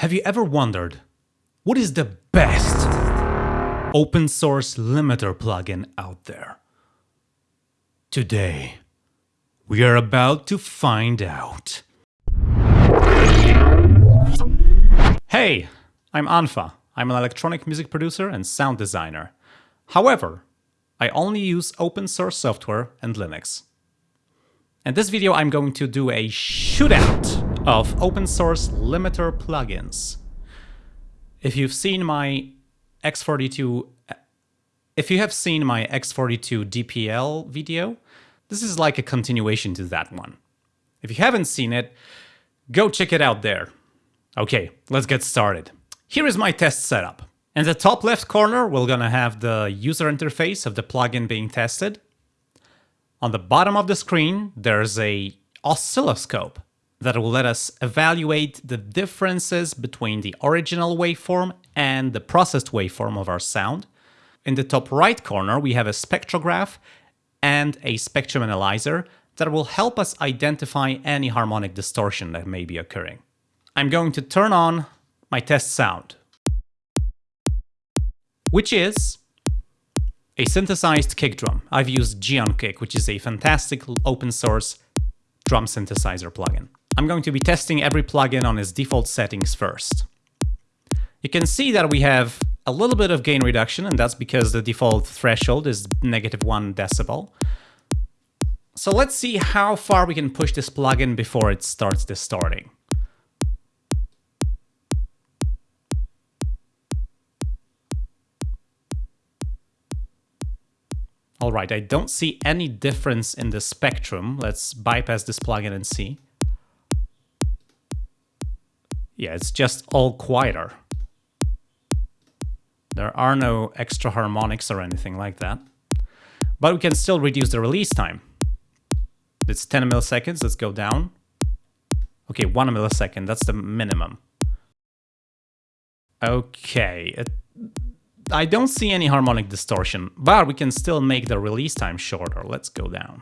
Have you ever wondered what is the best open source limiter plugin out there? Today, we are about to find out. Hey, I'm unfa. I'm an electronic music producer and sound designer. However, I only use open source software and Linux. In this video I'm going to do a shootout of open source limiter plugins. If you've seen my X42 if you have seen my X42 DPL video, this is like a continuation to that one. If you haven't seen it, go check it out there. Okay, let's get started. Here is my test setup. In the top left corner, we're gonna have the user interface of the plugin being tested. On the bottom of the screen, there's a oscilloscope that will let us evaluate the differences between the original waveform and the processed waveform of our sound. In the top right corner, we have a spectrograph and a spectrum analyzer that will help us identify any harmonic distortion that may be occurring. I'm going to turn on my test sound, which is a synthesized kick drum. I've used Geonkick, which is a fantastic open source drum synthesizer plugin. I'm going to be testing every plugin on its default settings first. You can see that we have a little bit of gain reduction, and that's because the default threshold is negative one decibel. So let's see how far we can push this plugin before it starts distorting. All right, I don't see any difference in the spectrum. Let's bypass this plugin and see. Yeah, it's just all quieter. There are no extra harmonics or anything like that. But we can still reduce the release time. It's 10 milliseconds, let's go down. Okay, 1 millisecond, that's the minimum. Okay, it, I don't see any harmonic distortion, but we can still make the release time shorter. Let's go down.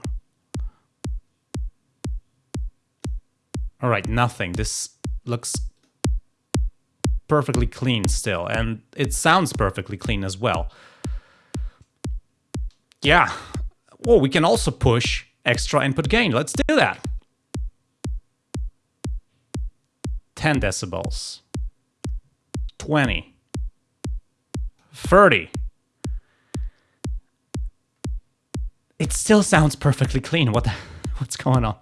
All right, nothing. This looks perfectly clean still, and it sounds perfectly clean as well. Yeah, well, we can also push extra input gain. Let's do that. 10 decibels, 20, 30. It still sounds perfectly clean. What the, what's going on?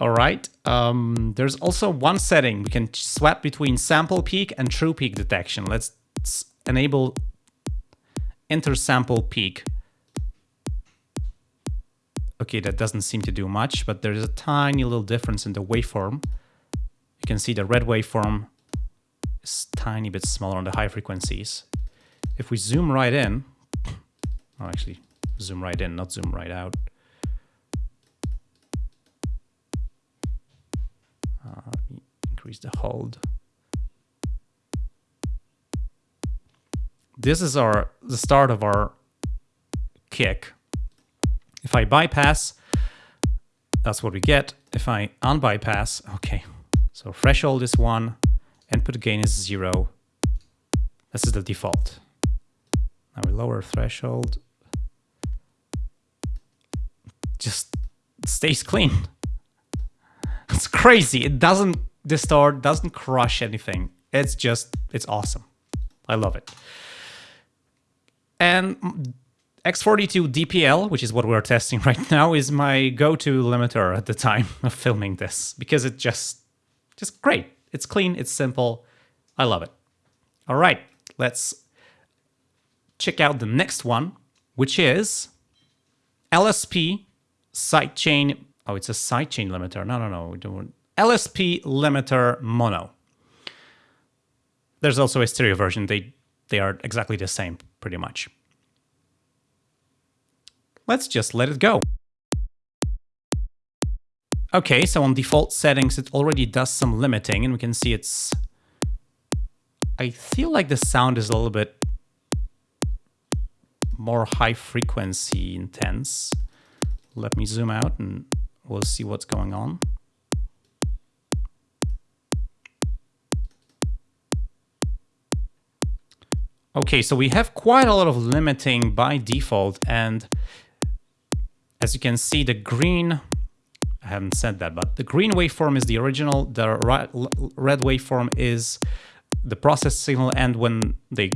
All right. Um, there's also one setting. We can swap between sample peak and true peak detection. Let's enable intersample peak. Okay, that doesn't seem to do much, but there's a tiny little difference in the waveform. You can see the red waveform is tiny bit smaller on the high frequencies. If we zoom right in, oh, actually zoom right in, not zoom right out. Increase the hold. This is our the start of our kick. If I bypass, that's what we get. If I unbypass, okay. So threshold is one, input gain is zero. This is the default. Now we lower threshold. Just stays clean. It's crazy. It doesn't distort, doesn't crush anything. It's just, it's awesome. I love it. And X42 DPL, which is what we're testing right now, is my go-to limiter at the time of filming this because it just, just great. It's clean, it's simple. I love it. All right, let's check out the next one, which is LSP sidechain. Oh, it's a sidechain limiter. No, no, no. We don't. LSP limiter mono. There's also a stereo version. They, they are exactly the same, pretty much. Let's just let it go. Okay, so on default settings, it already does some limiting, and we can see it's... I feel like the sound is a little bit more high frequency intense. Let me zoom out and we'll see what's going on. Okay, so we have quite a lot of limiting by default, and as you can see, the green, I haven't said that, but the green waveform is the original, the red waveform is the process signal, and when they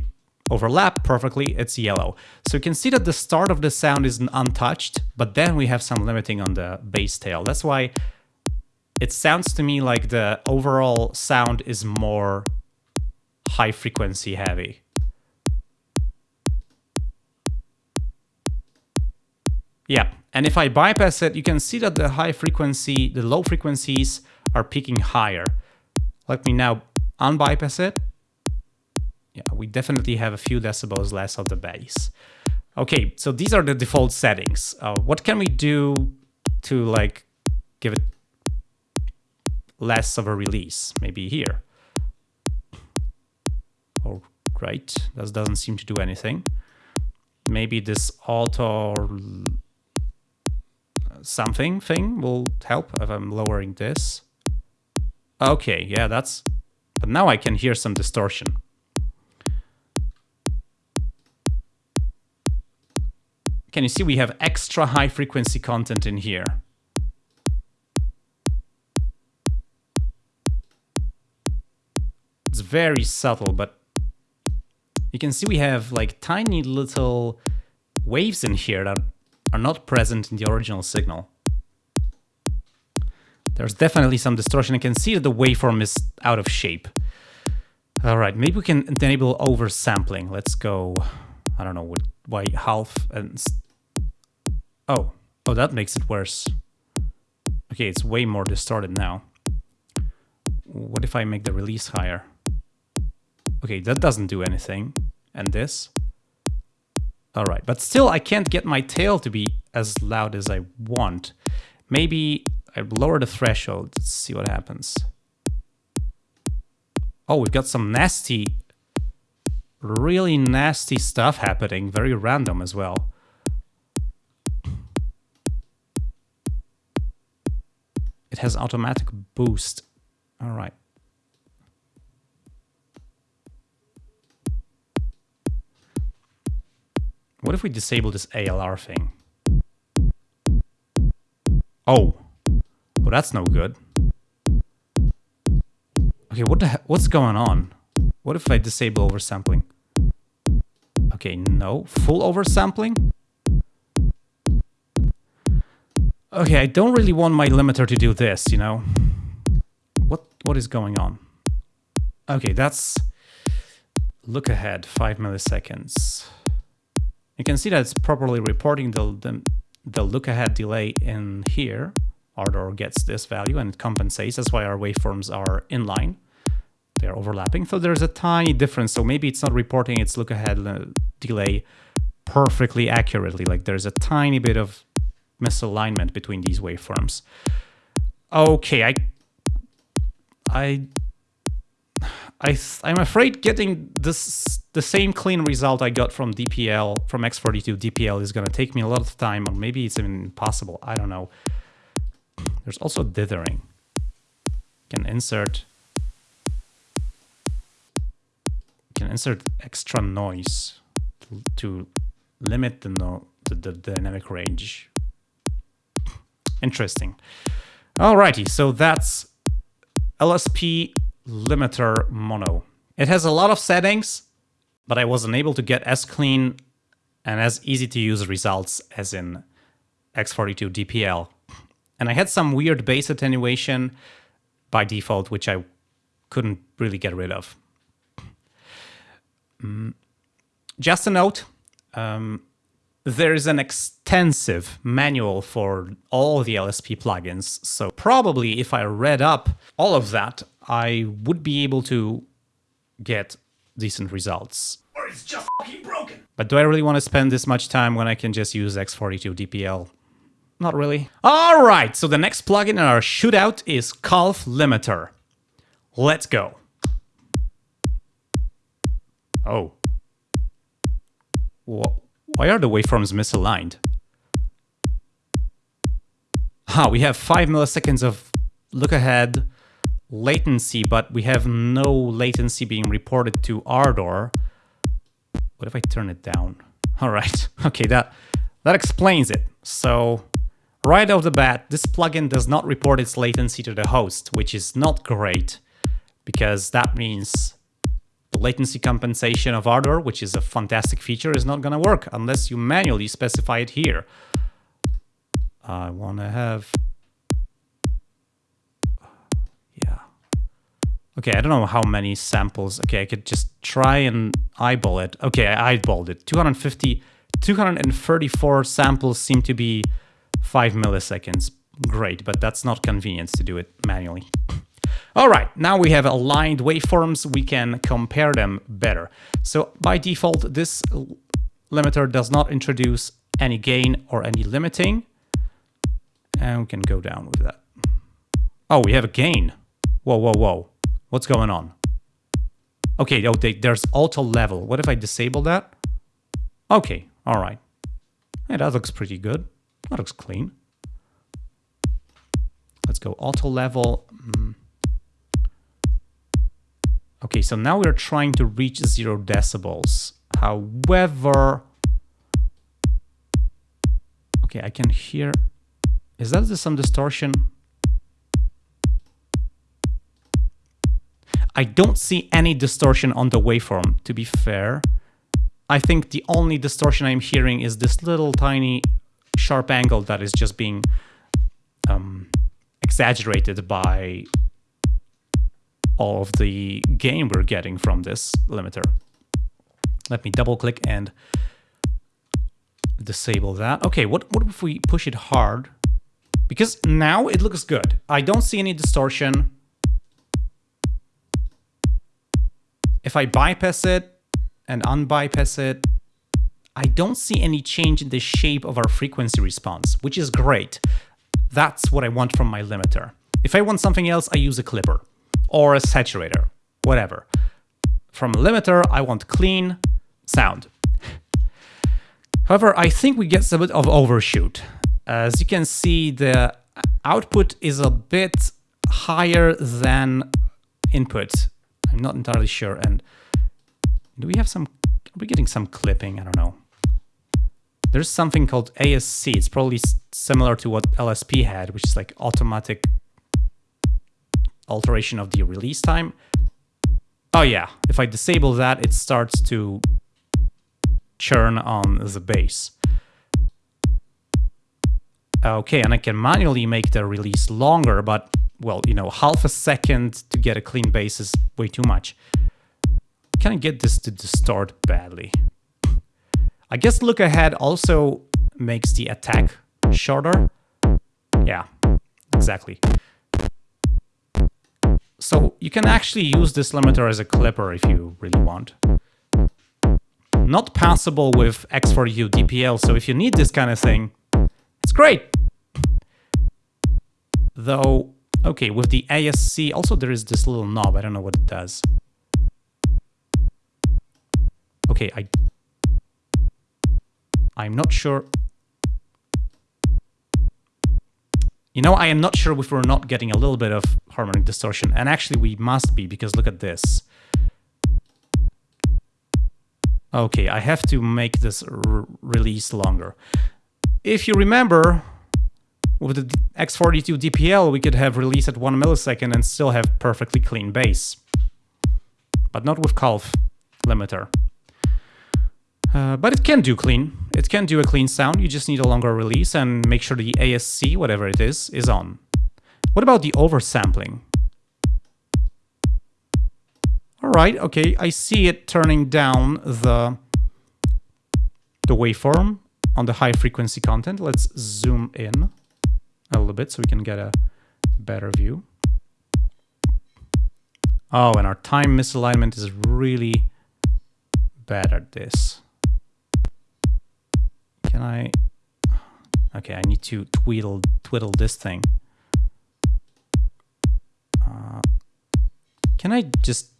overlap perfectly, it's yellow. So you can see that the start of the sound is untouched, but then we have some limiting on the bass tail. That's why it sounds to me like the overall sound is more high frequency heavy. Yeah, and if I bypass it, you can see that the high frequency, the low frequencies are peaking higher. Let me now unbypass it. Yeah, we definitely have a few decibels less of the bass. Okay, so these are the default settings. Uh, what can we do to like give it less of a release? Maybe here. Oh, great. That doesn't seem to do anything. Maybe this auto something thing will help if I'm lowering this. Okay, yeah, that's... But now I can hear some distortion. Can you see we have extra high frequency content in here? It's very subtle, but you can see we have like tiny little waves in here that are not present in the original signal. There's definitely some distortion. I can see that the waveform is out of shape. All right, maybe we can enable oversampling. Let's go, I don't know, why half and... Oh, oh, that makes it worse. Okay, it's way more distorted now. What if I make the release higher? Okay, that doesn't do anything. And this? All right, but still I can't get my tail to be as loud as I want. Maybe I lower the threshold. Let's see what happens. Oh, we've got some nasty, really nasty stuff happening. Very random as well. It has automatic boost. All right. What if we disable this ALR thing? Oh. Well, that's no good. Okay, what the what's going on? What if I disable oversampling? Okay, no. Full oversampling? Okay, I don't really want my limiter to do this, you know? What What is going on? Okay, that's... Look ahead, 5 milliseconds. You can see that it's properly reporting the, the, the look ahead delay in here. Ardour gets this value and it compensates. That's why our waveforms are in line. They're overlapping. So there's a tiny difference. So maybe it's not reporting its look ahead uh, delay perfectly accurately. Like there's a tiny bit of misalignment between these waveforms. Okay, I I I I'm afraid getting this the same clean result I got from DPL from X42 DPL is gonna take me a lot of time, or maybe it's even impossible. I don't know. There's also dithering. Can insert can insert extra noise to, to limit the, no, the, the dynamic range. Interesting. Alrighty, so that's LSP limiter mono. It has a lot of settings, but I wasn't able to get as clean and as easy to use results as in X42 DPL. And I had some weird bass attenuation by default, which I couldn't really get rid of. Mm. Just a note, um, there is an extensive manual for all the LSP plugins, so probably if I read up all of that, I would be able to get decent results. Or it's just broken! But do I really want to spend this much time when I can just use X42 DPL? Not really. Alright, so the next plugin in our shootout is Calf Limiter. Let's go. Oh. What? Why are the waveforms misaligned? Ah, we have 5 milliseconds of look ahead latency, but we have no latency being reported to Ardour. What if I turn it down? All right. Okay, that that explains it. So right off the bat, this plugin does not report its latency to the host, which is not great because that means latency compensation of Ardour, which is a fantastic feature, is not going to work unless you manually specify it here. I want to have... Yeah. Okay, I don't know how many samples. Okay, I could just try and eyeball it. Okay, I eyeballed it. 250, 234 samples seem to be 5 milliseconds. Great, but that's not convenient to do it manually. All right, now we have aligned waveforms, we can compare them better. So by default, this limiter does not introduce any gain or any limiting. And we can go down with that. Oh, we have a gain. Whoa, whoa, whoa. What's going on? Okay, oh, there's auto level. What if I disable that? Okay, all right. That looks pretty good. That looks clean. Let's go auto level. Mm. Okay, so now we're trying to reach zero decibels. However, okay, I can hear, is that some distortion? I don't see any distortion on the waveform, to be fair. I think the only distortion I'm hearing is this little tiny sharp angle that is just being um, exaggerated by all of the gain we're getting from this limiter. Let me double click and disable that. Okay, what, what if we push it hard? Because now it looks good. I don't see any distortion. If I bypass it and unbypass it, I don't see any change in the shape of our frequency response, which is great. That's what I want from my limiter. If I want something else, I use a clipper or a saturator, whatever. From a limiter, I want clean sound. However, I think we get a bit of overshoot. As you can see, the output is a bit higher than input. I'm not entirely sure. And do we have some, are we getting some clipping? I don't know. There's something called ASC. It's probably similar to what LSP had, which is like automatic alteration of the release time. Oh yeah, if I disable that, it starts to churn on the bass. Okay, and I can manually make the release longer, but, well, you know, half a second to get a clean bass is way too much. Can I get this to distort badly? I guess look ahead also makes the attack shorter. Yeah, exactly. So you can actually use this limiter as a clipper if you really want. Not passable with X42 DPL, so if you need this kind of thing, it's great. Though, okay, with the ASC, also there is this little knob, I don't know what it does. Okay, I... I'm not sure You know, I am not sure if we're not getting a little bit of harmonic distortion, and actually we must be, because look at this. Okay, I have to make this release longer. If you remember, with the X42 DPL, we could have release at 1 millisecond and still have perfectly clean bass. But not with Calf limiter. Uh, but it can do clean. It can do a clean sound. You just need a longer release and make sure the ASC, whatever it is, is on. What about the oversampling? All right, okay, I see it turning down the, the waveform on the high frequency content. Let's zoom in a little bit so we can get a better view. Oh, and our time misalignment is really bad at this. Can I... Okay, I need to twiddle, twiddle this thing. Uh, can I just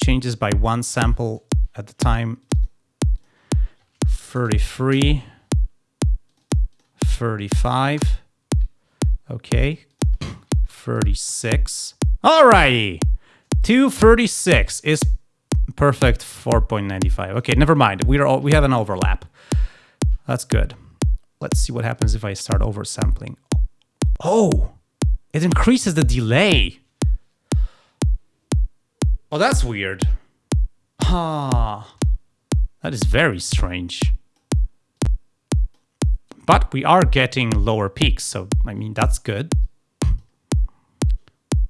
change this by one sample at the time? 33, 35, okay, 36. Alrighty, 236 is perfect 4.95. Okay, never mind. We're all, we have an overlap. That's good. Let's see what happens if I start oversampling. Oh, it increases the delay. Oh, that's weird. Ah, that is very strange. But we are getting lower peaks, so I mean that's good.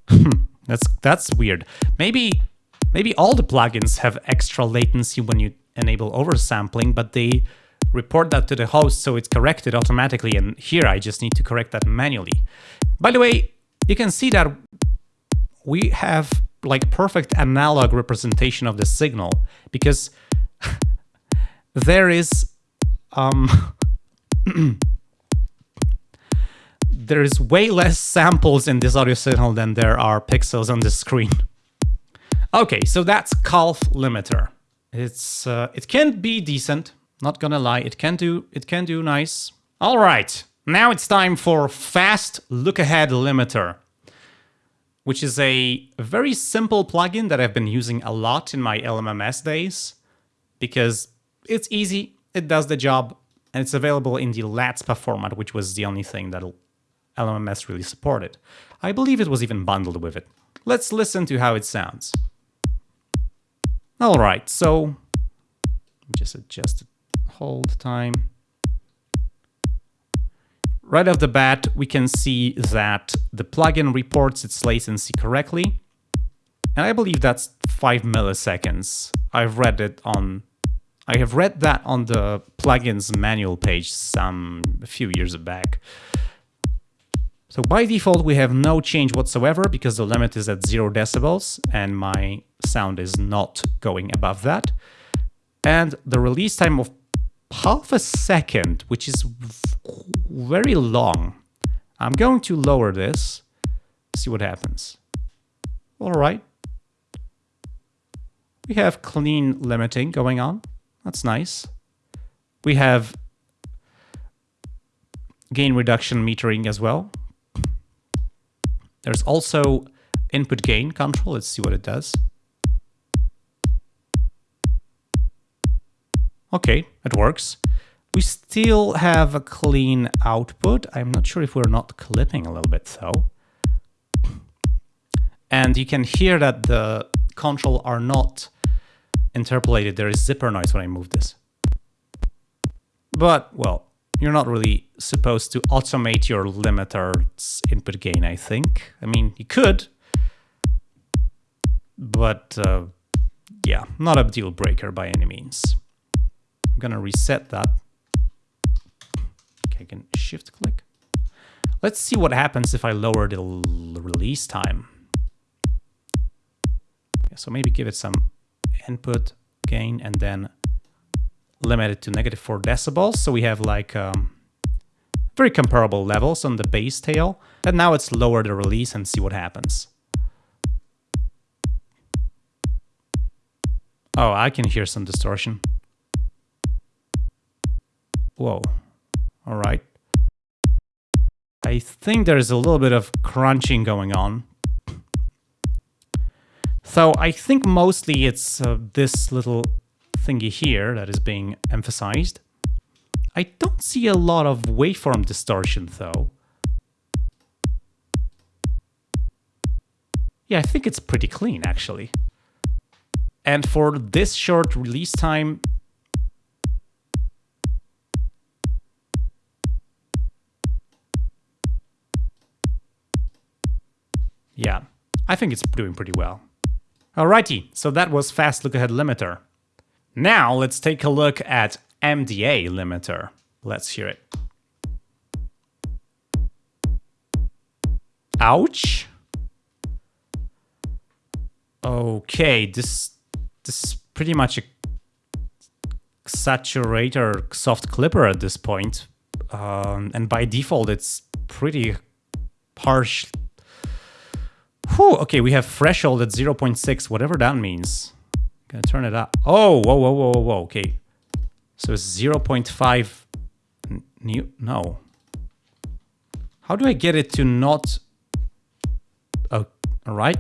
that's that's weird. Maybe maybe all the plugins have extra latency when you enable oversampling, but they report that to the host so it's corrected automatically and here I just need to correct that manually. By the way, you can see that we have like perfect analog representation of the signal because there is um, there is way less samples in this audio signal than there are pixels on the screen. Okay, so that's Calf limiter. It's uh, it can be decent, not gonna lie. It can do it can do nice. All right, now it's time for fast look ahead limiter, which is a very simple plugin that I've been using a lot in my LMMS days because it's easy, it does the job, and it's available in the LADSPA format, which was the only thing that LMMS really supported. I believe it was even bundled with it. Let's listen to how it sounds. All right, so just adjust hold time. Right off the bat, we can see that the plugin reports its latency correctly. And I believe that's 5 milliseconds. I've read it on I have read that on the plugins manual page some a few years back. So by default, we have no change whatsoever because the limit is at zero decibels and my sound is not going above that. And the release time of half a second, which is very long. I'm going to lower this, see what happens. All right. We have clean limiting going on. That's nice. We have gain reduction metering as well. There's also input gain control. Let's see what it does. Okay, it works. We still have a clean output. I'm not sure if we're not clipping a little bit though. And you can hear that the control are not interpolated. There is zipper noise when I move this. But, well, you're not really supposed to automate your limiter's input gain, I think. I mean, you could, but uh, yeah, not a deal breaker by any means. I'm gonna reset that. Okay, I can shift click. Let's see what happens if I lower the release time. Yeah, so maybe give it some input gain and then limit it to negative 4 decibels. So we have like um, very comparable levels on the bass tail. And now let's lower the release and see what happens. Oh, I can hear some distortion. Whoa. All right. I think there's a little bit of crunching going on. So I think mostly it's uh, this little thingy here that is being emphasized. I don't see a lot of waveform distortion though. Yeah, I think it's pretty clean actually. And for this short release time, Yeah, I think it's doing pretty well. Alrighty, so that was Fast Look Ahead Limiter. Now let's take a look at MDA Limiter. Let's hear it. Ouch. Okay, this, this is pretty much a saturator soft clipper at this point. Um, and by default, it's pretty harsh Whew, okay, we have threshold at 0.6, whatever that means. I'm gonna turn it up. Oh, whoa, whoa, whoa, whoa, okay. So it's 0.5 new, no. How do I get it to not, uh, oh, all right.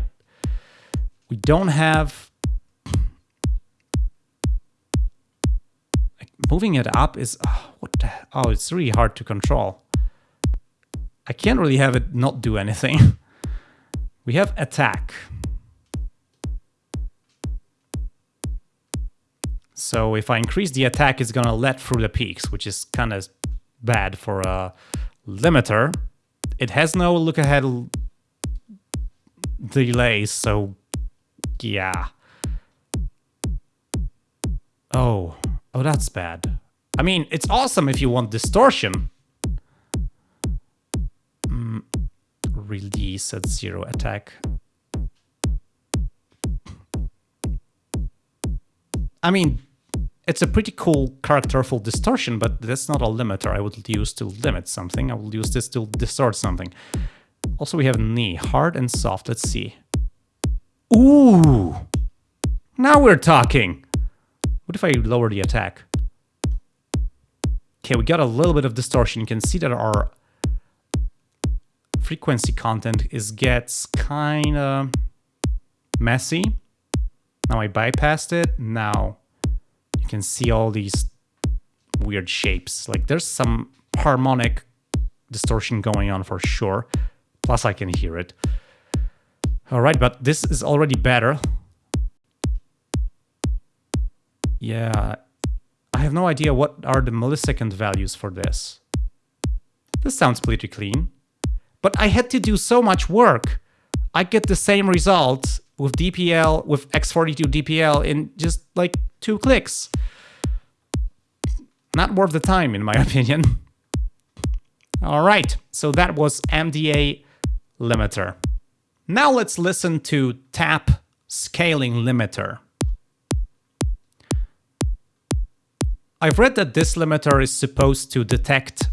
We don't have, like moving it up is, oh, what the, oh, it's really hard to control. I can't really have it not do anything. we have attack so if I increase the attack it's gonna let through the peaks which is kind of bad for a limiter it has no look ahead delay so yeah oh Oh, that's bad. I mean, it's awesome if you want distortion. Release at zero attack. I mean, it's a pretty cool characterful distortion, but that's not a limiter I would use to limit something. I will use this to distort something. Also, we have knee, hard and soft. Let's see. Ooh! Now we're talking! What if I lower the attack? Okay, we got a little bit of distortion. You can see that our frequency content is gets kind of messy. Now I bypassed it. Now you can see all these weird shapes. Like there's some harmonic distortion going on for sure. Plus I can hear it. All right, but this is already better. Yeah, I have no idea what are the millisecond values for this. This sounds pretty clean. But I had to do so much work. I get the same result with DPL, with X42 DPL in just like two clicks. Not worth the time, in my opinion. All right, so that was MDA limiter. Now let's listen to tap scaling limiter. I've read that this limiter is supposed to detect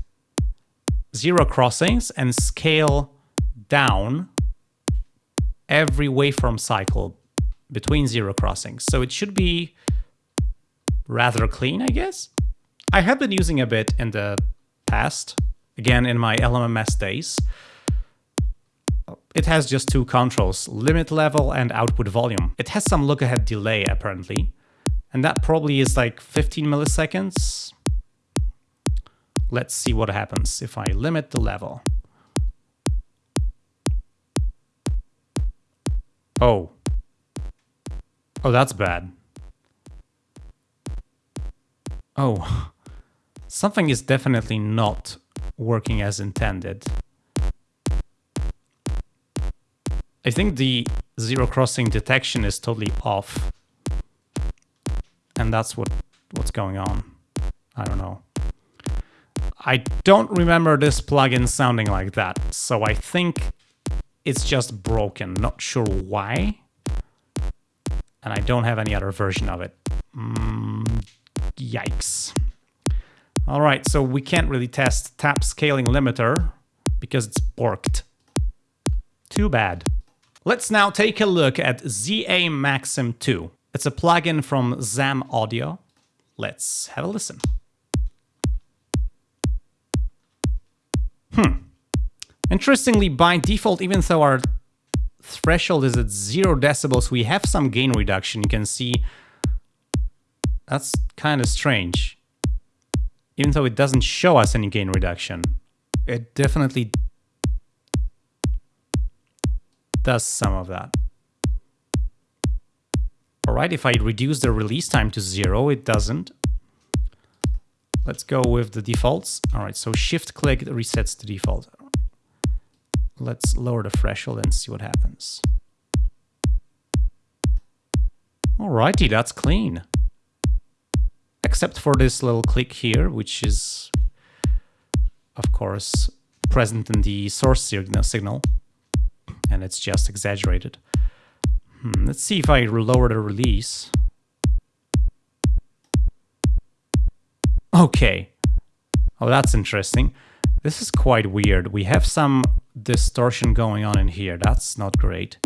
zero crossings and scale down every waveform cycle between zero crossings. So it should be rather clean, I guess. I have been using a bit in the past, again in my LMMS days. It has just two controls, limit level and output volume. It has some look-ahead delay, apparently. And that probably is like 15 milliseconds. Let's see what happens if I limit the level. Oh. Oh, that's bad. Oh. Something is definitely not working as intended. I think the zero crossing detection is totally off and that's what what's going on. I don't know. I don't remember this plugin sounding like that, so I think it's just broken. Not sure why. And I don't have any other version of it. Mm, yikes. All right, so we can't really test tap scaling limiter because it's borked. Too bad. Let's now take a look at ZA Maxim 2. It's a plugin from ZAM Audio. Let's have a listen. Hmm. Interestingly, by default, even though our threshold is at zero decibels, we have some gain reduction. You can see that's kind of strange. Even though it doesn't show us any gain reduction, it definitely does some of that. All right, if I reduce the release time to zero, it doesn't. Let's go with the defaults. All right, so shift click resets the default. Let's lower the threshold and see what happens. Alrighty, that's clean. Except for this little click here, which is, of course, present in the source signal, and it's just exaggerated. Hmm, let's see if I lower the release. Okay. Oh, that's interesting. This is quite weird. We have some distortion going on in here. That's not great.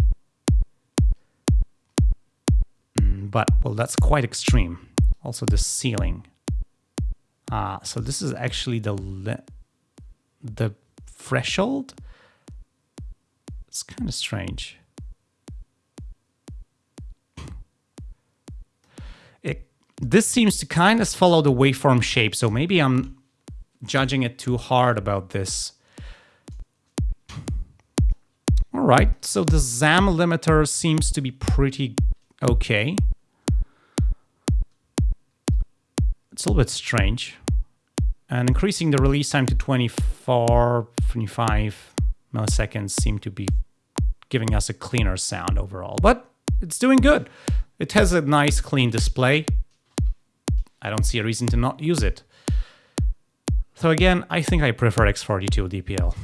Mm, but, well, that's quite extreme. Also the ceiling. Ah, so this is actually the the threshold? It's kind of strange. This seems to kind of follow the waveform shape, so maybe I'm judging it too hard about this. All right, so the ZAM limiter seems to be pretty okay. It's a little bit strange. And increasing the release time to 24, 25 milliseconds seem to be giving us a cleaner sound overall. But it's doing good. It has a nice clean display. I don't see a reason to not use it. So again, I think I prefer X42 DPL.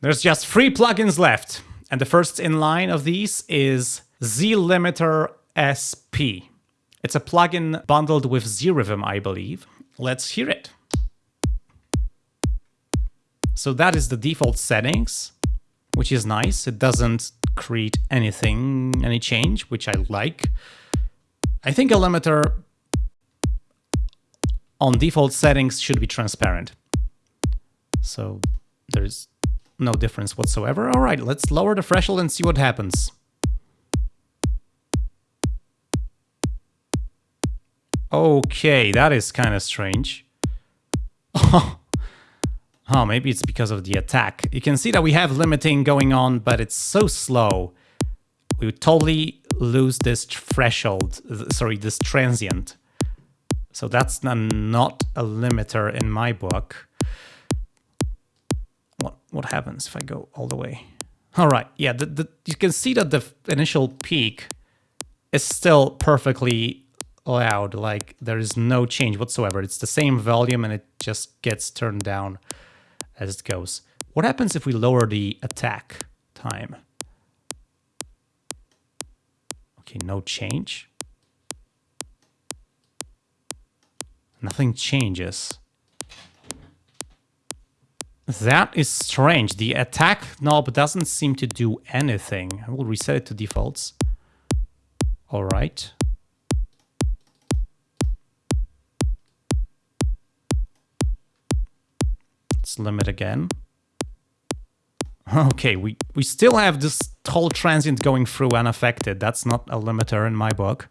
There's just three plugins left. And the first in line of these is Z-Limiter SP. It's a plugin bundled with Zrythm, I believe. Let's hear it. So that is the default settings, which is nice. It doesn't create anything, any change, which I like. I think a limiter on default settings should be transparent. So there's no difference whatsoever. All right, let's lower the threshold and see what happens. Okay, that is kind of strange. oh, maybe it's because of the attack. You can see that we have limiting going on, but it's so slow. We would totally lose this threshold, sorry, this transient. So that's not a limiter in my book. What what happens if I go all the way? All right, yeah, the, the, you can see that the initial peak is still perfectly loud, like there is no change whatsoever. It's the same volume and it just gets turned down as it goes. What happens if we lower the attack time? Okay, no change. Nothing changes. That is strange. The attack knob doesn't seem to do anything. I will reset it to defaults. All right. Let's limit again. Okay, we, we still have this whole transient going through unaffected. That's not a limiter in my book.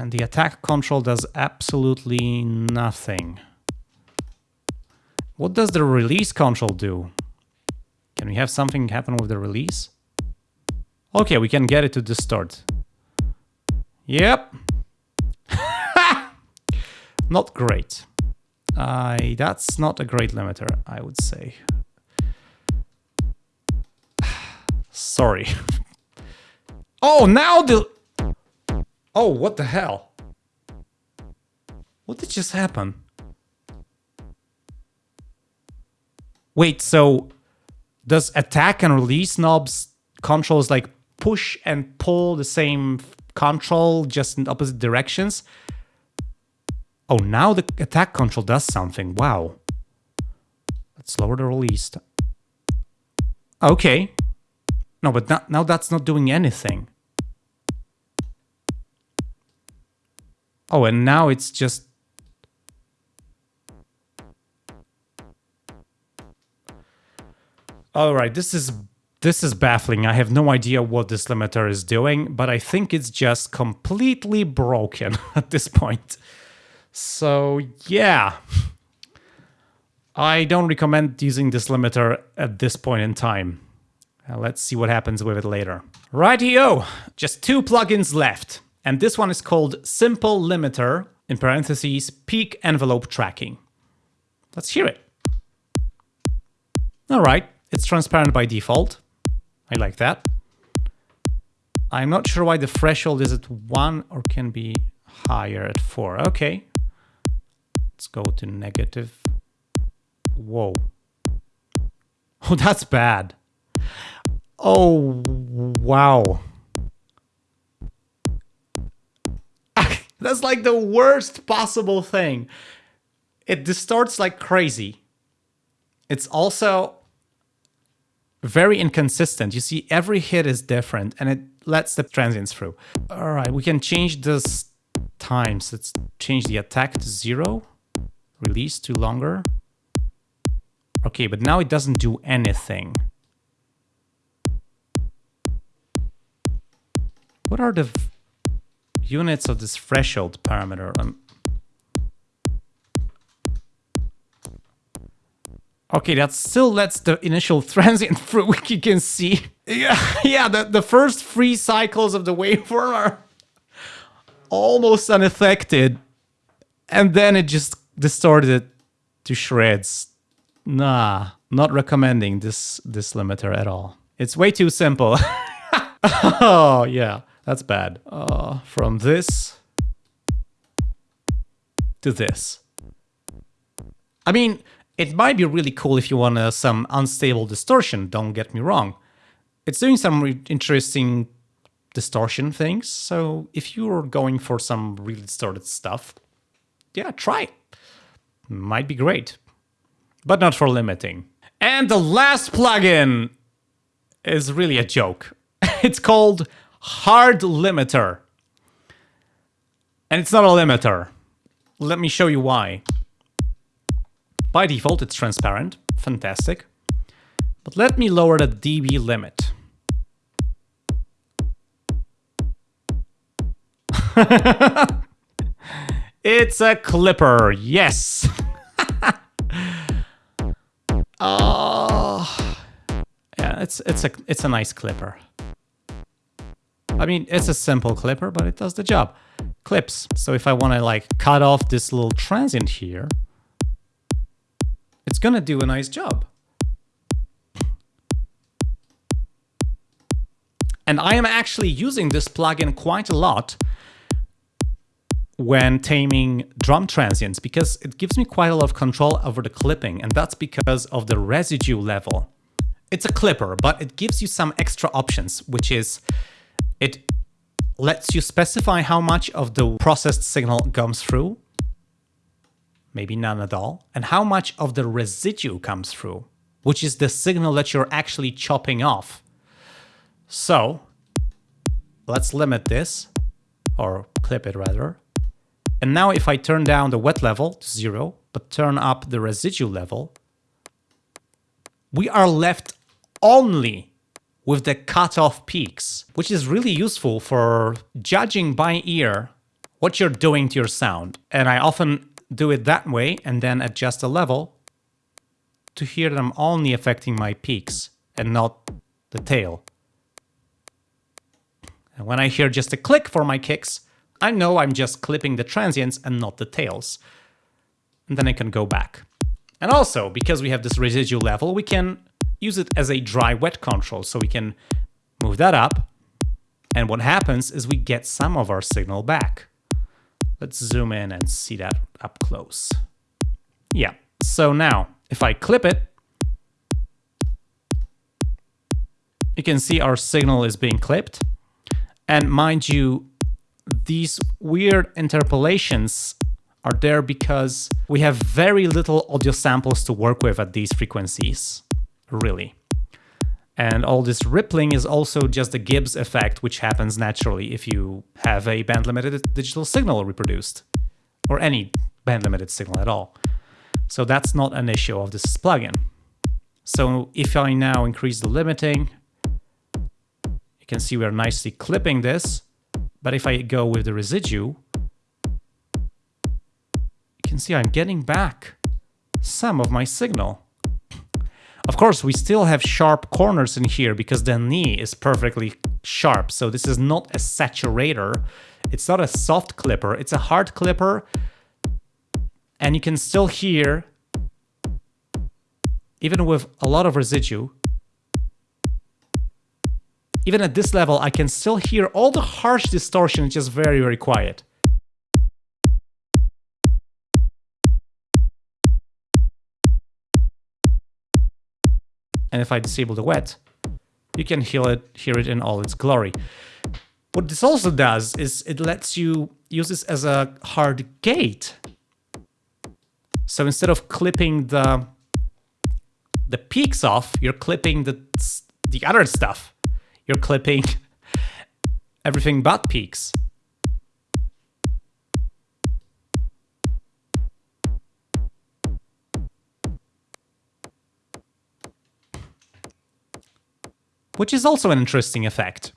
And the attack control does absolutely nothing. What does the release control do? Can we have something happen with the release? Okay, we can get it to distort. Yep. not great. I that's not a great limiter, I would say. Sorry. oh, now the Oh, what the hell? What did just happen? Wait, so does attack and release knobs controls like push and pull the same control just in opposite directions? Oh, now the attack control does something. Wow. Let's lower the release. Okay. No, but now, now that's not doing anything. Oh, and now it's just... All right, this is this is baffling. I have no idea what this limiter is doing, but I think it's just completely broken at this point. So yeah, I don't recommend using this limiter at this point in time. Uh, let's see what happens with it later. Rightio, just two plugins left. And this one is called Simple Limiter, in parentheses, peak envelope tracking. Let's hear it. All right, it's transparent by default. I like that. I'm not sure why the threshold is at one or can be higher at four. Okay. Let's go to negative. Whoa. Oh, that's bad. Oh, wow. That's like the worst possible thing. It distorts like crazy. It's also very inconsistent. You see, every hit is different and it lets the transients through. All right, we can change this times. Let's change the attack to zero, release to longer. Okay, but now it doesn't do anything. What are the units of this threshold parameter. Um, okay, that still lets the initial transient through, which you can see. Yeah, yeah the, the first three cycles of the waveform are almost unaffected. And then it just distorted it to shreds. Nah, not recommending this, this limiter at all. It's way too simple. oh, yeah, that's bad. Uh, from this to this. I mean, it might be really cool if you want uh, some unstable distortion, don't get me wrong. It's doing some interesting distortion things, so if you're going for some really distorted stuff, yeah, try. Might be great, but not for limiting. And the last plugin is really a joke. it's called Hard Limiter. And it's not a limiter. Let me show you why. By default, it's transparent. Fantastic. But let me lower the dB limit. it's a clipper, yes. oh, yeah, it's it's a it's a nice clipper. I mean, it's a simple clipper, but it does the job. Clips. So if I want to like cut off this little transient here, it's gonna do a nice job. And I am actually using this plugin quite a lot when taming drum transients because it gives me quite a lot of control over the clipping and that's because of the residue level. It's a clipper, but it gives you some extra options, which is lets you specify how much of the processed signal comes through, maybe none at all, and how much of the residue comes through, which is the signal that you're actually chopping off. So let's limit this, or clip it rather, and now if I turn down the wet level to zero, but turn up the residue level, we are left only with the cutoff peaks, which is really useful for judging by ear what you're doing to your sound. And I often do it that way and then adjust the level to hear them only affecting my peaks and not the tail. And when I hear just a click for my kicks, I know I'm just clipping the transients and not the tails. And then I can go back. And also, because we have this residual level, we can use it as a dry-wet control. So we can move that up. And what happens is we get some of our signal back. Let's zoom in and see that up close. Yeah, so now if I clip it, you can see our signal is being clipped. And mind you, these weird interpolations are there because we have very little audio samples to work with at these frequencies, really. And all this rippling is also just a Gibbs effect, which happens naturally if you have a band-limited digital signal reproduced, or any band-limited signal at all. So that's not an issue of this plugin. So if I now increase the limiting, you can see we're nicely clipping this, but if I go with the residue, you can see I'm getting back some of my signal. Of course, we still have sharp corners in here because the knee is perfectly sharp. So this is not a saturator. It's not a soft clipper. It's a hard clipper. And you can still hear, even with a lot of residue, even at this level, I can still hear all the harsh distortion, just very, very quiet. And if I disable the wet, you can hear it, hear it in all its glory. What this also does is it lets you use this as a hard gate. So instead of clipping the the peaks off, you're clipping the the other stuff you're clipping everything but peaks. Which is also an interesting effect.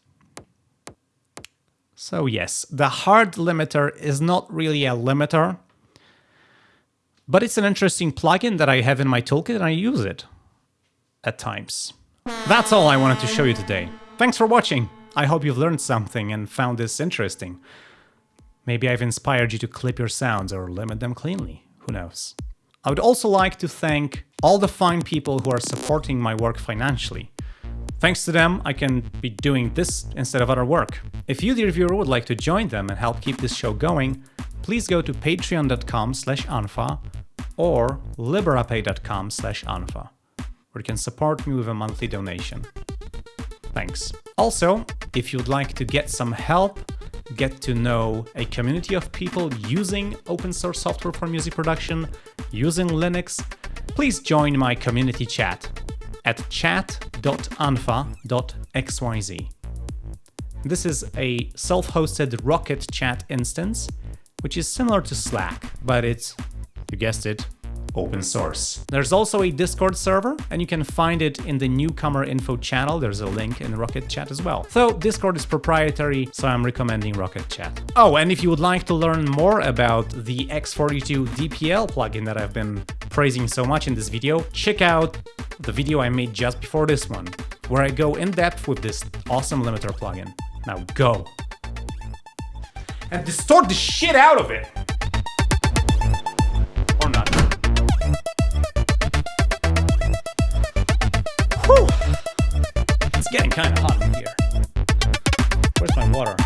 So yes, the hard limiter is not really a limiter, but it's an interesting plugin that I have in my toolkit and I use it at times. That's all I wanted to show you today. Thanks for watching. I hope you've learned something and found this interesting. Maybe I've inspired you to clip your sounds or limit them cleanly. Who knows? I would also like to thank all the fine people who are supporting my work financially. Thanks to them, I can be doing this instead of other work. If you, the reviewer, would like to join them and help keep this show going, please go to patreon.com slash unfa or liberapay.com slash unfa, where you can support me with a monthly donation. Thanks. Also, if you'd like to get some help, get to know a community of people using open source software for music production, using Linux, please join my community chat at chat.unfa.xyz. This is a self-hosted Rocket chat instance, which is similar to Slack, but it's, you guessed it, open source. There's also a Discord server, and you can find it in the newcomer info channel. There's a link in Rocket Chat as well. So Discord is proprietary, so I'm recommending Rocket Chat. Oh, and if you would like to learn more about the X42 DPL plugin that I've been praising so much in this video, check out the video I made just before this one, where I go in depth with this awesome limiter plugin. Now go! And distort the shit out of it! It's kinda hot in here. Where's my water?